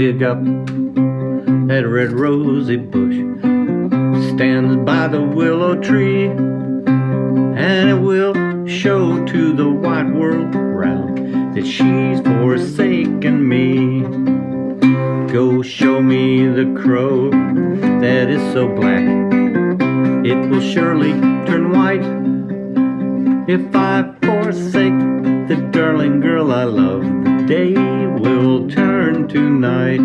dig up that red rosy bush. Stands by the willow tree and it will show to the wide world round that she's forsaken me. Go show me the crow that is so black. It will surely turn white if I forsake the darling girl I love. The day will turn to night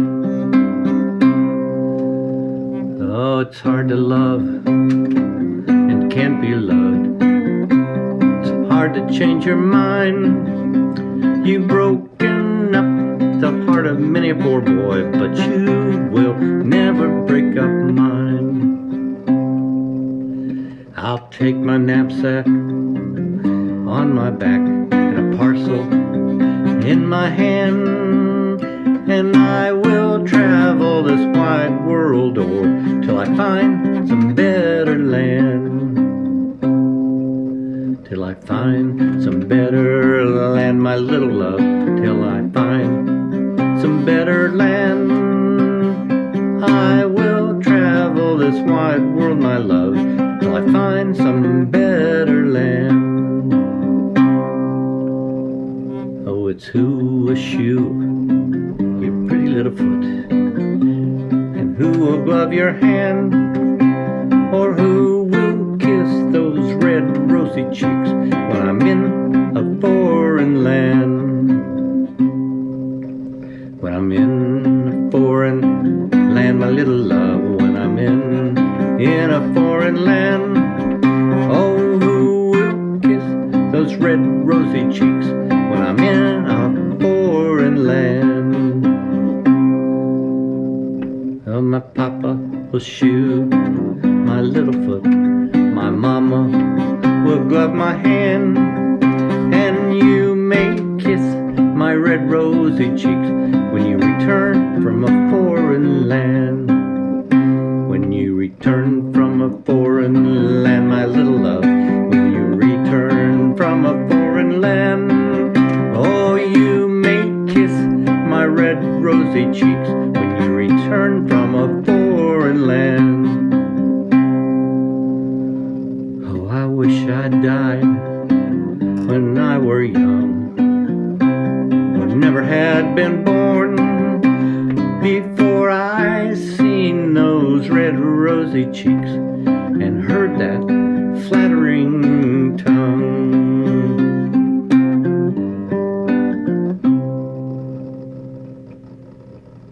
Oh, it's hard to love and can't be loved. It's hard to change your mind. You've broken up the heart of many a poor boy, but you will never break up mine. I'll take my knapsack on my back and a parcel in my hand, and I will travel this wide world o'er till I find some better land. Till I find some better land, my little love. Till I find some better land. I will travel this wide world, my love, till I find some better land. Oh, it's who a shoe, little foot. And who will glove your hand or who will kiss those red rosy cheeks when I'm in a foreign land? When I'm in a foreign land my little love when I'm in in a foreign land oh who will kiss those red rosy cheeks Oh, my papa will shoe my little foot. My mama will glove my hand. And you may kiss my red rosy cheeks when you return from a foreign land. When you return from a foreign land, I wish I died when I were young, or never had been born before I seen those red rosy cheeks and heard that